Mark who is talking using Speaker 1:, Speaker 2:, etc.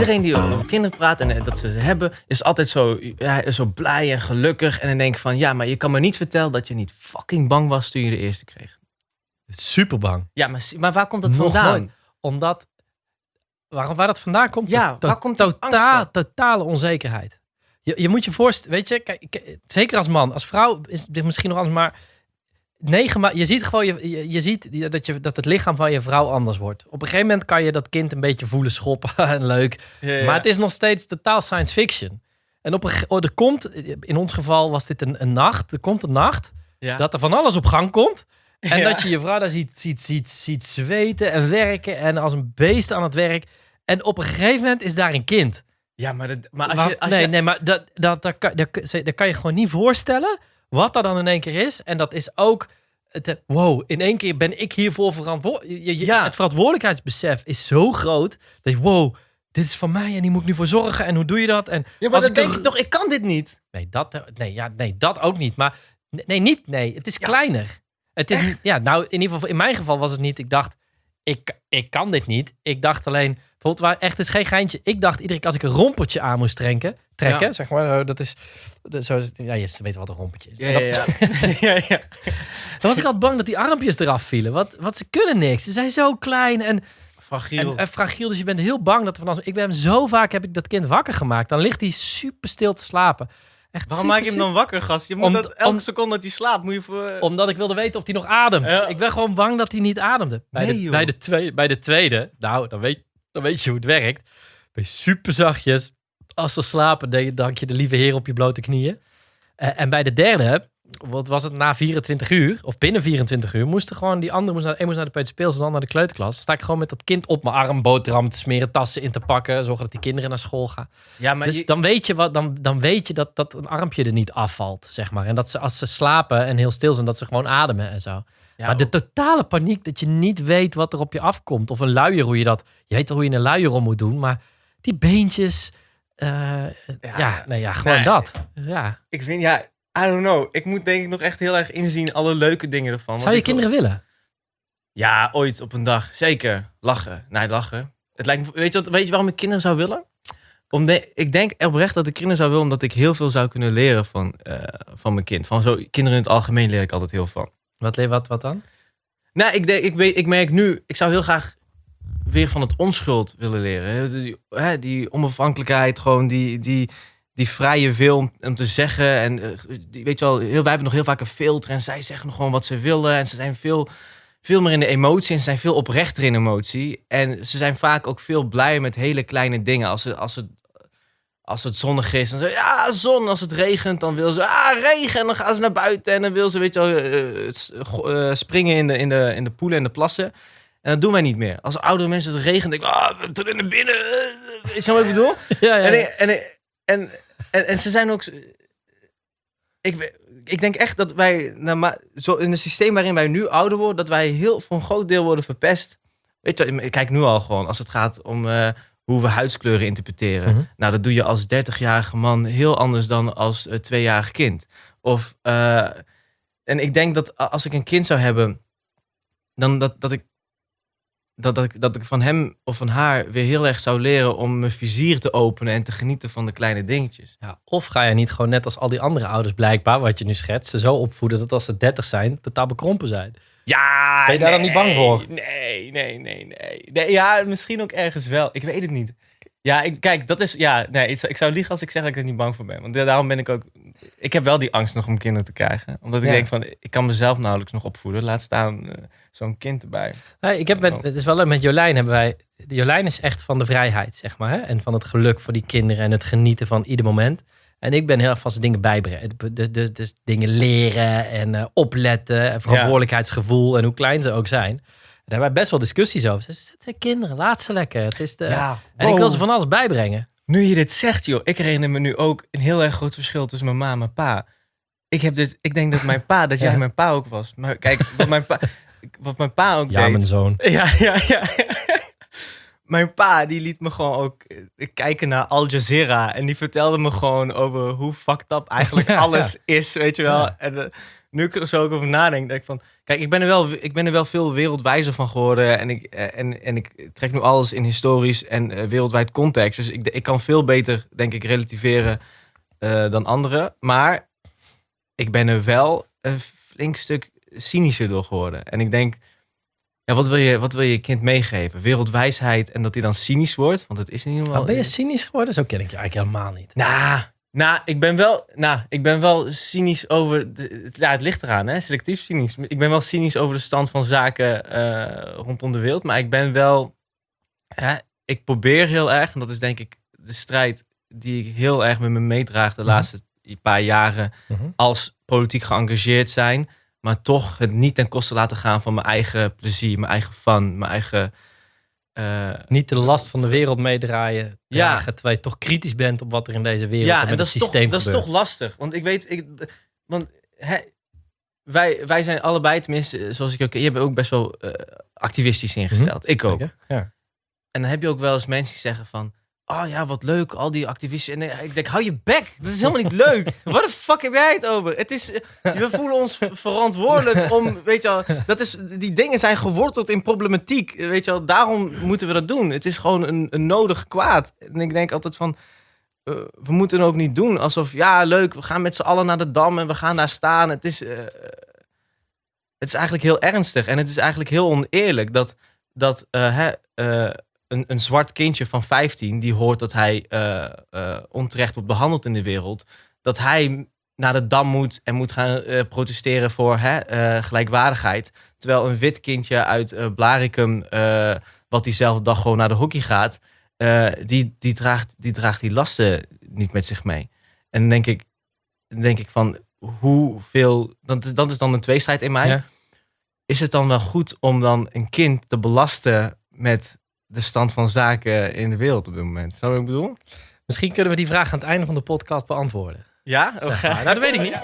Speaker 1: iedereen die over kinderen praat en eh, dat ze ze hebben, is altijd zo, ja, zo blij en gelukkig. En dan denk ik van, ja, maar je kan me niet vertellen dat je niet fucking bang was toen je de eerste kreeg.
Speaker 2: Super bang.
Speaker 1: Ja, maar, maar waar komt dat
Speaker 2: Nog
Speaker 1: vandaan?
Speaker 2: nooit. Omdat, waar, waar dat vandaan komt?
Speaker 1: Ja,
Speaker 2: To-
Speaker 1: waar komt
Speaker 2: totaal, totale onzekerheid. Je, je moet je voorstellen, weet je, kijk, zeker als man, als vrouw is dit misschien nog anders, maar negen ma- je ziet gewoon, je, je, je ziet dat, je, dat het lichaam van je vrouw anders wordt. Op een gegeven moment kan je dat kind een beetje voelen schoppen en leuk,
Speaker 1: Ja, ja.
Speaker 2: maar het is nog steeds totaal science fiction. En op een, oh, er komt, in ons geval was dit een, een nacht, er komt een nacht
Speaker 1: ja.
Speaker 2: dat er van alles op gang komt. En dat je je vrouw daar ziet, ziet, ziet, ziet zweten en werken en als een beest aan het werk. En op een gegeven moment is daar een kind.
Speaker 1: ja, maar, dat, maar als je... Als
Speaker 2: nee,
Speaker 1: je
Speaker 2: nee, maar dat, dat, dat, kan, dat, dat kan je gewoon niet voorstellen wat dat dan in één keer is. En dat is ook, het, eh, wow, in één keer ben ik hiervoor verantwoordelijk.
Speaker 1: Ja.
Speaker 2: Het verantwoordelijkheidsbesef is zo groot dat je, wow, dit is van mij en die moet ik nu voor zorgen. En hoe doe je dat? En
Speaker 1: ja, maar dan
Speaker 2: ik
Speaker 1: denk je toch, ik kan dit niet.
Speaker 2: Nee, dat, eh, nee, ja, nee, dat ook niet. Maar nee, niet. Nee, het is kleiner. Het is, ja, nou, in ieder geval, in mijn geval was het niet. Ik dacht, ik, ik kan dit niet. Ik dacht alleen, bijvoorbeeld, waar echt het is geen geintje. Ik dacht iedere keer als ik een rompertje aan moest trekken, trekken,
Speaker 1: Ja.
Speaker 2: zeg maar, eh, dat is, dat is zo, ja, je weet wat een rompertje is.
Speaker 1: Ja, ja, ja. ja, ja.
Speaker 2: Dan was ik altijd bang dat die armpjes eraf vielen. Want, want ze kunnen niks. Ze zijn zo klein en,
Speaker 1: Fragiel.
Speaker 2: en, en fragiel. Dus je bent heel bang dat er van alles. Ik ben hem zo vaak heb ik dat kind wakker gemaakt. Dan ligt hij super stil te slapen. Echt
Speaker 1: Waarom maak je hem dan wakker, gast? Je moet
Speaker 2: Om-
Speaker 1: dat elke
Speaker 2: om-
Speaker 1: seconde dat hij slaapt, moet je voor...
Speaker 2: Omdat ik wilde weten of hij nog ademt.
Speaker 1: Ja.
Speaker 2: Ik ben gewoon bang dat hij niet ademde. Bij,
Speaker 1: Nee,
Speaker 2: de, bij, de, tweede, bij de tweede, nou, dan weet, dan weet je hoe het werkt. Ben je super zachtjes. Als ze slapen, dan dank je de lieve heer op je blote knieën. Eh, en bij de derde, wat was het na 24 uur, of binnen 24 uur, moesten gewoon die andere, moest naar, moest naar de peuterspeels en dan naar de kleuterklas. Sta ik gewoon met dat kind op mijn arm, boterham te smeren, tassen in te pakken, zorgen dat die kinderen naar school gaan.
Speaker 1: ja, maar
Speaker 2: Dus
Speaker 1: je-
Speaker 2: dan weet je, wat, dan, dan weet je dat, dat een armpje er niet afvalt, zeg maar. En dat ze als ze slapen en heel stil zijn, dat ze gewoon ademen en zo.
Speaker 1: ja,
Speaker 2: maar de totale paniek dat je niet weet wat er op je afkomt. Of een luier, hoe je dat... Je weet hoe je een luier om moet doen, maar die beentjes... eh, ja, nee, ja, gewoon
Speaker 1: nee.
Speaker 2: dat. Ja.
Speaker 1: Ik vind, ja, I don't know. Ik moet denk ik nog echt heel erg inzien alle leuke dingen ervan.
Speaker 2: Zou je
Speaker 1: wil-
Speaker 2: kinderen willen?
Speaker 1: Ja, ooit op een dag. Zeker. Lachen. Nee, lachen. Het lijkt me, weet, je wat, weet je waarom ik kinderen zou willen? Om de, ik denk oprecht dat ik kinderen zou willen omdat ik heel veel zou kunnen leren van, eh, van mijn kind. Van zo, kinderen in het algemeen leer ik altijd heel van.
Speaker 2: Wat, wat, wat dan?
Speaker 1: Nou, ik, denk, ik, weet, ik merk nu, ik zou heel graag weer van het onschuld willen leren. Die, die onafhankelijkheid, gewoon die, die, die vrije wil om, om te zeggen. En die, weet je wel, heel, wij hebben nog heel vaak een filter en zij zeggen nog gewoon wat ze willen. En ze zijn veel, veel meer in de emotie en ze zijn veel oprechter in emotie. En ze zijn vaak ook veel blij met hele kleine dingen. Als, ze, als, het, als het zonnig is, dan ze, ja, zon. Als het regent, dan wil ze, ah, regen. En dan gaan ze naar buiten en dan wil ze, weet je wel, eh, eh, springen in de, in, de, in de poelen en de plassen. En dat doen wij niet meer. Als oudere mensen het regent, denk ik, ah, we naar binnen. Is je wat ik bedoel?
Speaker 2: Ja, ja,
Speaker 1: En, en, ik- en, en, en ze zijn ook. Ik, ik denk echt dat wij, nou, zo in het systeem waarin wij nu ouder worden, dat wij heel voor een groot deel worden verpest. Weet je, ik kijk nu al gewoon als het gaat om eh, hoe we huidskleuren interpreteren.
Speaker 2: Mhm.
Speaker 1: Nou, dat doe je als 30-jarige man heel anders dan als eh, tweejarig kind. Of, eh, en ik denk dat als ik een kind zou hebben, dan dat, dat ik. Dat, dat, ik, dat ik van hem of van haar weer heel erg zou leren om mijn vizier te openen en te genieten van de kleine dingetjes.
Speaker 2: Ja, of ga je niet gewoon net als al die andere ouders blijkbaar, wat je nu schetst, ze zo opvoeden dat als ze 30 zijn, totaal bekrompen zijn.
Speaker 1: Ja,
Speaker 2: Ben je daar dan niet bang voor?
Speaker 1: Nee, nee, nee, nee, nee. Ja, misschien ook ergens wel. Ik weet het niet. Ja, ik, kijk, dat is. Ja, nee, ik zou, ik zou liegen als ik zeg dat ik er niet bang voor ben. Want daarom ben ik ook. Ik heb wel die angst nog om kinderen te krijgen. Omdat ik
Speaker 2: Ja.
Speaker 1: denk van, ik kan mezelf nauwelijks nog opvoeden. Laat staan eh, zo'n kind erbij.
Speaker 2: Nee, ik heb met, het is wel leuk, met Jolijn hebben wij... Jolijn is echt van de vrijheid, zeg maar. Hè? En van het geluk voor die kinderen en het genieten van ieder moment. En ik ben heel erg van ze dingen bijbrengen. Dus, dus, dus dingen leren en eh, opletten. En verantwoordelijkheidsgevoel en hoe klein ze ook zijn. Daar hebben wij best wel discussies over. Ze zijn kinderen, laat ze lekker. Het is de... En ik wil ze van alles bijbrengen.
Speaker 1: Nu je dit zegt, joh, ik herinner me nu ook een heel erg groot verschil tussen mijn ma en mijn pa. Ik heb dit, ik denk dat mijn pa, dat jij
Speaker 2: Ja.
Speaker 1: mijn pa ook was. Maar kijk, wat mijn pa, wat mijn pa ook
Speaker 2: Ja,
Speaker 1: deed.
Speaker 2: mijn zoon.
Speaker 1: Ja, ja, ja. Mijn pa die liet me gewoon ook eh, kijken naar Al Jazeera. En die vertelde me gewoon over hoe fucked up eigenlijk
Speaker 2: Ja,
Speaker 1: alles is, weet je wel.
Speaker 2: Ja.
Speaker 1: En eh, nu ik er zo ook over nadenk, denk ik van... Kijk, ik ben er wel, ik ben er wel veel wereldwijzer van geworden. En ik, eh, en, en ik trek nu alles in historisch en wereldwijd context. Dus ik, ik kan veel beter, denk ik, relativeren dan anderen. Maar ik ben er wel een flink stuk cynischer door geworden. En ik denk, ja, wat, wil je, wat wil je kind meegeven? Wereldwijsheid en dat hij dan cynisch wordt? Want het is ieder geval...
Speaker 2: Oh, ben je cynisch geworden? Zo ken ik je eigenlijk helemaal niet.
Speaker 1: Nou, nou, ik ben wel, nou, ik ben wel cynisch over. De, ja, het ligt eraan, hè? Selectief cynisch. Ik ben wel cynisch over de stand van zaken eh, rondom de wereld. Maar ik ben wel. Ja, ik probeer heel erg, en dat is denk ik de strijd die ik heel erg met me meedraag de
Speaker 2: Mhm.
Speaker 1: laatste paar jaren.
Speaker 2: Mhm.
Speaker 1: Als politiek geëngageerd zijn. Maar toch het niet ten koste laten gaan van mijn eigen plezier, mijn eigen fun, mijn eigen. eh,
Speaker 2: Niet de last van de wereld meedraaien,
Speaker 1: Ja.
Speaker 2: dragen, terwijl je toch kritisch bent op wat er in deze wereld
Speaker 1: ja,
Speaker 2: en
Speaker 1: dat,
Speaker 2: het
Speaker 1: is toch,
Speaker 2: systeem
Speaker 1: dat is toch lastig. Want ik weet, ik, want wij, wij zijn allebei, tenminste, zoals ik ook, je hebt ook best wel eh, activistisch ingesteld. Ik ook.
Speaker 2: Ja.
Speaker 1: En dan heb je ook wel eens mensen die zeggen van, oh ja, wat leuk, al die activisten. En eh, ik denk, hou je bek, dat is helemaal niet leuk. Wat de fuck heb jij het over? Het is, eh, we voelen ons ver- verantwoordelijk om, weet je wel, dat is, die dingen zijn geworteld in problematiek. Weet je wel, daarom moeten we dat doen. Het is gewoon een, een nodig kwaad. En ik denk altijd van, eh, we moeten het ook niet doen alsof, ja, leuk, we gaan met z'n allen naar de dam en we gaan daar staan. Het is, het is eigenlijk heel ernstig en het is eigenlijk heel oneerlijk dat, dat hè, een, een zwart kindje van 15 die hoort dat hij eh, eh, onterecht wordt behandeld in de wereld, dat hij naar de dam moet en moet gaan eh, protesteren voor hè, gelijkwaardigheid. Terwijl een wit kindje uit Blaricum, eh, wat diezelfde dag gewoon naar de hockey gaat, die, die, draagt, die draagt die lasten niet met zich mee. En dan denk ik, denk ik van hoeveel, dat is, dat is dan een tweestrijd in mij.
Speaker 2: Ja.
Speaker 1: Is het dan wel goed om dan een kind te belasten met de stand van zaken in de wereld op dit moment? Snap je wat ik bedoel?
Speaker 2: Misschien kunnen we die vraag aan het einde van de podcast beantwoorden.
Speaker 1: Ja?
Speaker 2: Zeg maar. Nou, dat weet ik niet.